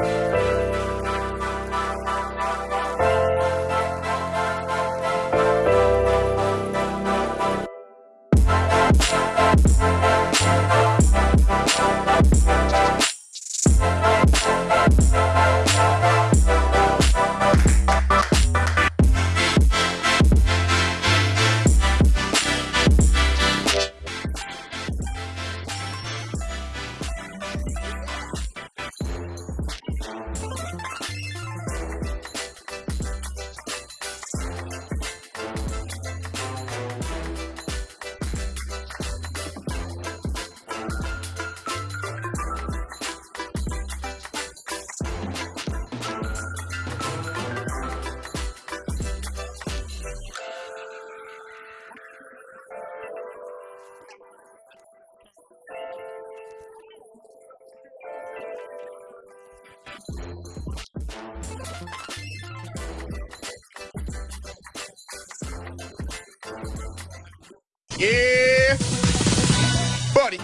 We'll be right back. Yeah, buddy.